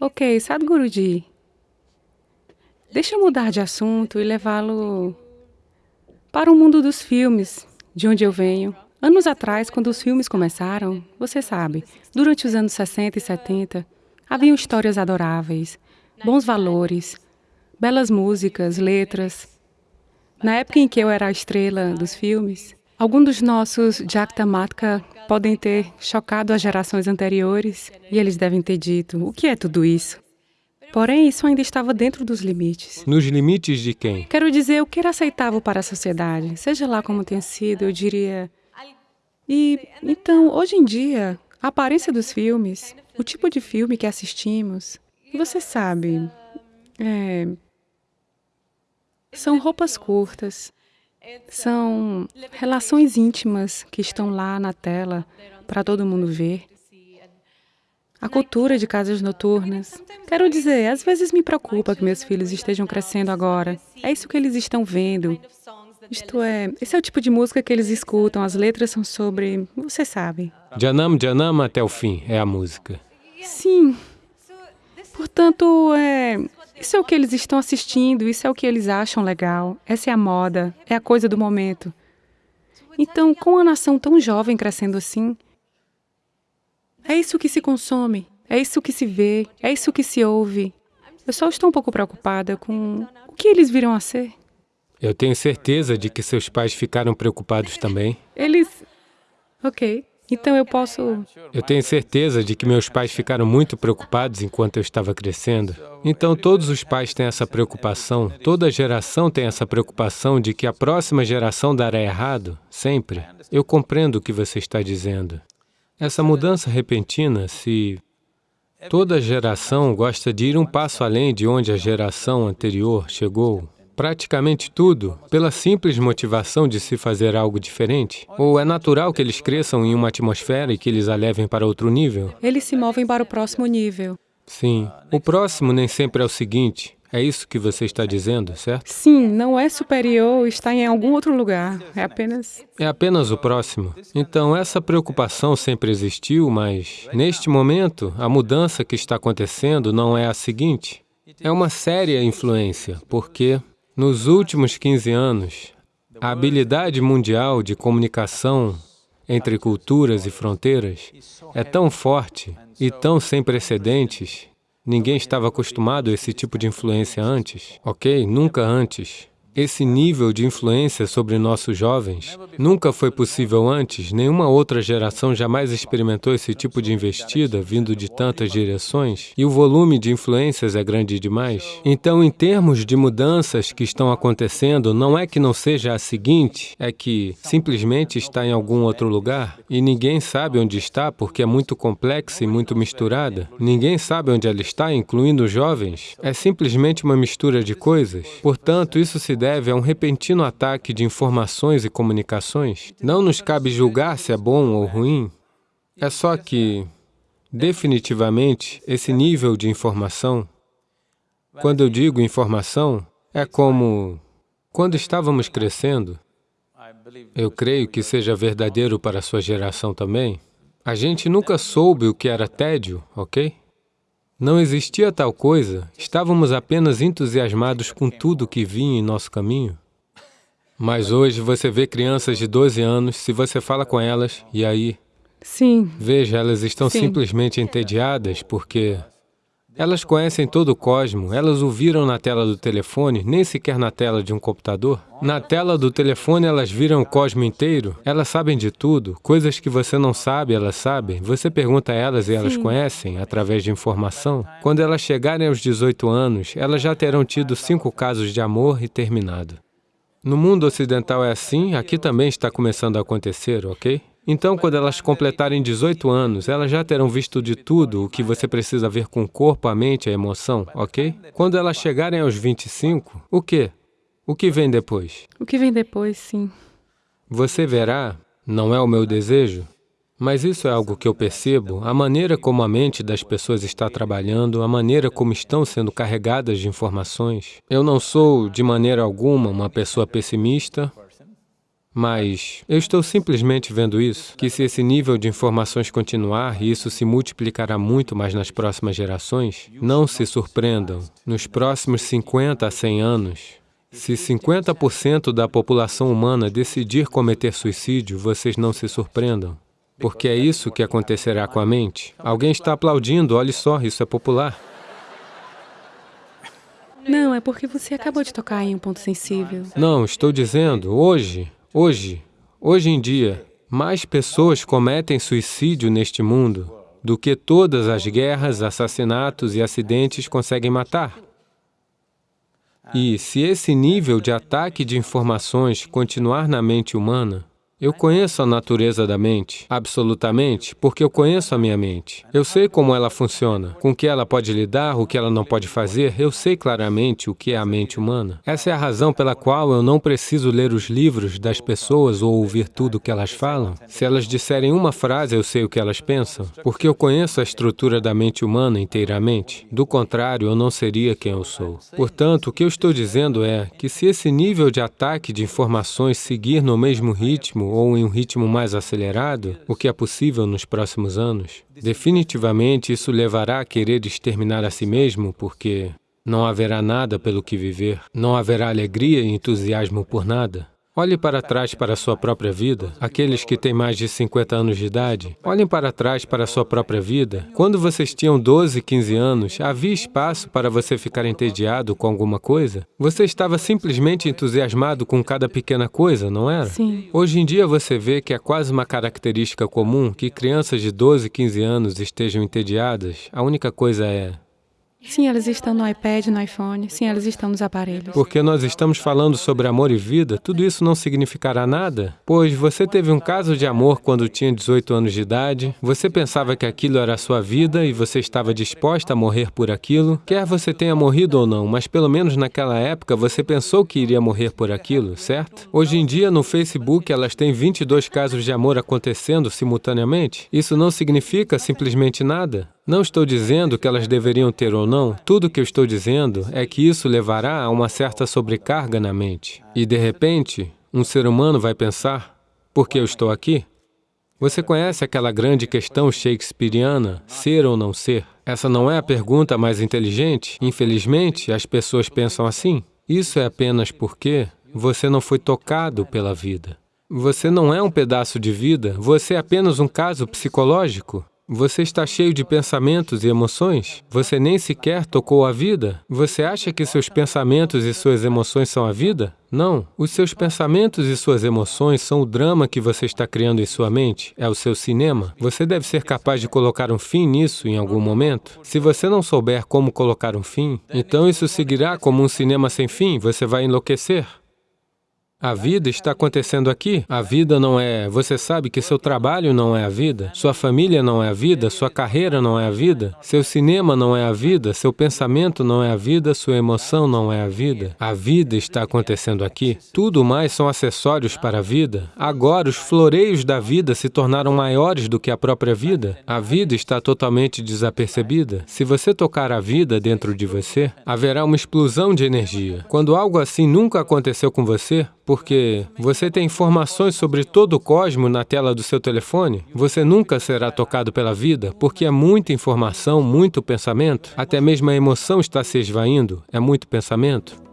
Ok, Sadhguruji, deixa eu mudar de assunto e levá-lo para o mundo dos filmes, de onde eu venho. Anos atrás, quando os filmes começaram, você sabe, durante os anos 60 e 70, haviam histórias adoráveis, bons valores, belas músicas, letras. Na época em que eu era a estrela dos filmes, alguns dos nossos Jakta Matka podem ter chocado as gerações anteriores e eles devem ter dito, o que é tudo isso? Porém, isso ainda estava dentro dos limites. Nos limites de quem? Quero dizer, o que era aceitável para a sociedade, seja lá como tenha sido, eu diria... E, então, hoje em dia, a aparência dos filmes, o tipo de filme que assistimos, você sabe, é, são roupas curtas, são relações íntimas que estão lá na tela para todo mundo ver. A cultura de casas noturnas. Quero dizer, às vezes me preocupa que meus filhos estejam crescendo agora. É isso que eles estão vendo. Isto é, esse é o tipo de música que eles escutam, as letras são sobre... você sabe. Janam Janam até o fim é a música. Sim. Portanto, é, isso é o que eles estão assistindo, isso é o que eles acham legal, essa é a moda, é a coisa do momento. Então, com a nação tão jovem crescendo assim, é isso que se consome, é isso que se vê, é isso que se ouve. Eu só estou um pouco preocupada com o que eles viram a ser. Eu tenho certeza de que seus pais ficaram preocupados também. Eles... Ok. Então eu posso... Eu tenho certeza de que meus pais ficaram muito preocupados enquanto eu estava crescendo. Então todos os pais têm essa preocupação, toda geração tem essa preocupação de que a próxima geração dará errado, sempre. Eu compreendo o que você está dizendo. Essa mudança repentina, se toda geração gosta de ir um passo além de onde a geração anterior chegou, praticamente tudo pela simples motivação de se fazer algo diferente? Ou é natural que eles cresçam em uma atmosfera e que eles a levem para outro nível? Eles se movem para o próximo nível. Sim. O próximo nem sempre é o seguinte. É isso que você está dizendo, certo? Sim, não é superior, está em algum outro lugar, é apenas... É apenas o próximo. Então, essa preocupação sempre existiu, mas, neste momento, a mudança que está acontecendo não é a seguinte. É uma séria influência, porque nos últimos 15 anos, a habilidade mundial de comunicação entre culturas e fronteiras é tão forte e tão sem precedentes, ninguém estava acostumado a esse tipo de influência antes, ok? Nunca antes. Esse nível de influência sobre nossos jovens nunca foi possível antes, nenhuma outra geração jamais experimentou esse tipo de investida vindo de tantas direções, e o volume de influências é grande demais. Então, em termos de mudanças que estão acontecendo, não é que não seja a seguinte, é que simplesmente está em algum outro lugar, e ninguém sabe onde está porque é muito complexa e muito misturada. Ninguém sabe onde ela está, incluindo os jovens. É simplesmente uma mistura de coisas. Portanto, isso se deve deve a um repentino ataque de informações e comunicações. Não nos cabe julgar se é bom ou ruim. É só que, definitivamente, esse nível de informação, quando eu digo informação, é como quando estávamos crescendo, eu creio que seja verdadeiro para a sua geração também, a gente nunca soube o que era tédio, ok? Não existia tal coisa, estávamos apenas entusiasmados com tudo que vinha em nosso caminho. Mas hoje você vê crianças de 12 anos, se você fala com elas, e aí? Sim. Veja, elas estão Sim. simplesmente entediadas porque elas conhecem todo o cosmo, elas o viram na tela do telefone, nem sequer na tela de um computador. Na tela do telefone elas viram o cosmo inteiro, elas sabem de tudo, coisas que você não sabe, elas sabem. Você pergunta a elas e elas Sim. conhecem, através de informação. Quando elas chegarem aos 18 anos, elas já terão tido cinco casos de amor e terminado. No mundo ocidental é assim, aqui também está começando a acontecer, ok? Então, quando elas completarem 18 anos, elas já terão visto de tudo o que você precisa ver com o corpo, a mente, a emoção, ok? Quando elas chegarem aos 25, o quê? O que vem depois? O que vem depois, sim. Você verá, não é o meu desejo, mas isso é algo que eu percebo, a maneira como a mente das pessoas está trabalhando, a maneira como estão sendo carregadas de informações. Eu não sou, de maneira alguma, uma pessoa pessimista, Mas eu estou simplesmente vendo isso, que se esse nível de informações continuar, e isso se multiplicará muito mais nas próximas gerações, não se surpreendam. Nos próximos 50 a 100 anos, se 50% da população humana decidir cometer suicídio, vocês não se surpreendam. Porque é isso que acontecerá com a mente. Alguém está aplaudindo, olhe só, isso é popular. Não, é porque você acabou de tocar em um ponto sensível. Não, estou dizendo, hoje, Hoje, hoje em dia, mais pessoas cometem suicídio neste mundo do que todas as guerras, assassinatos e acidentes conseguem matar. E se esse nível de ataque de informações continuar na mente humana, eu conheço a natureza da mente, absolutamente, porque eu conheço a minha mente. Eu sei como ela funciona, com o que ela pode lidar, o que ela não pode fazer, eu sei claramente o que é a mente humana. Essa é a razão pela qual eu não preciso ler os livros das pessoas ou ouvir tudo o que elas falam. Se elas disserem uma frase, eu sei o que elas pensam, porque eu conheço a estrutura da mente humana inteiramente. Do contrário, eu não seria quem eu sou. Portanto, o que eu estou dizendo é que se esse nível de ataque de informações seguir no mesmo ritmo, ou em um ritmo mais acelerado, o que é possível nos próximos anos, definitivamente isso levará a querer exterminar a si mesmo, porque não haverá nada pelo que viver, não haverá alegria e entusiasmo por nada. Olhe para trás para a sua própria vida. Aqueles que têm mais de 50 anos de idade, olhem para trás para a sua própria vida. Quando vocês tinham 12, 15 anos, havia espaço para você ficar entediado com alguma coisa? Você estava simplesmente entusiasmado com cada pequena coisa, não era? Sim. Hoje em dia você vê que é quase uma característica comum que crianças de 12, 15 anos estejam entediadas. A única coisa é, Sim, elas estão no iPad, no iPhone. Sim, elas estão nos aparelhos. Porque nós estamos falando sobre amor e vida, tudo isso não significará nada? Pois você teve um caso de amor quando tinha 18 anos de idade, você pensava que aquilo era a sua vida e você estava disposta a morrer por aquilo, quer você tenha morrido ou não, mas pelo menos naquela época você pensou que iria morrer por aquilo, certo? Hoje em dia, no Facebook, elas têm 22 casos de amor acontecendo simultaneamente. Isso não significa simplesmente nada. Não estou dizendo que elas deveriam ter ou não, tudo o que eu estou dizendo é que isso levará a uma certa sobrecarga na mente. E, de repente, um ser humano vai pensar, por que eu estou aqui? Você conhece aquela grande questão shakespeariana, ser ou não ser? Essa não é a pergunta mais inteligente? Infelizmente, as pessoas pensam assim. Isso é apenas porque você não foi tocado pela vida. Você não é um pedaço de vida, você é apenas um caso psicológico. Você está cheio de pensamentos e emoções? Você nem sequer tocou a vida? Você acha que seus pensamentos e suas emoções são a vida? Não. Os seus pensamentos e suas emoções são o drama que você está criando em sua mente, é o seu cinema. Você deve ser capaz de colocar um fim nisso em algum momento. Se você não souber como colocar um fim, então isso seguirá como um cinema sem fim, você vai enlouquecer. A vida está acontecendo aqui. A vida não é... Você sabe que seu trabalho não é a vida, sua família não é a vida, sua carreira não é a vida, seu cinema não é a vida, seu pensamento não é a vida, sua emoção não é a vida. A vida está acontecendo aqui. Tudo mais são acessórios para a vida. Agora, os floreios da vida se tornaram maiores do que a própria vida. A vida está totalmente desapercebida. Se você tocar a vida dentro de você, haverá uma explosão de energia. Quando algo assim nunca aconteceu com você, porque você tem informações sobre todo o cosmos na tela do seu telefone, você nunca será tocado pela vida, porque é muita informação, muito pensamento, até mesmo a emoção está se esvaindo, é muito pensamento.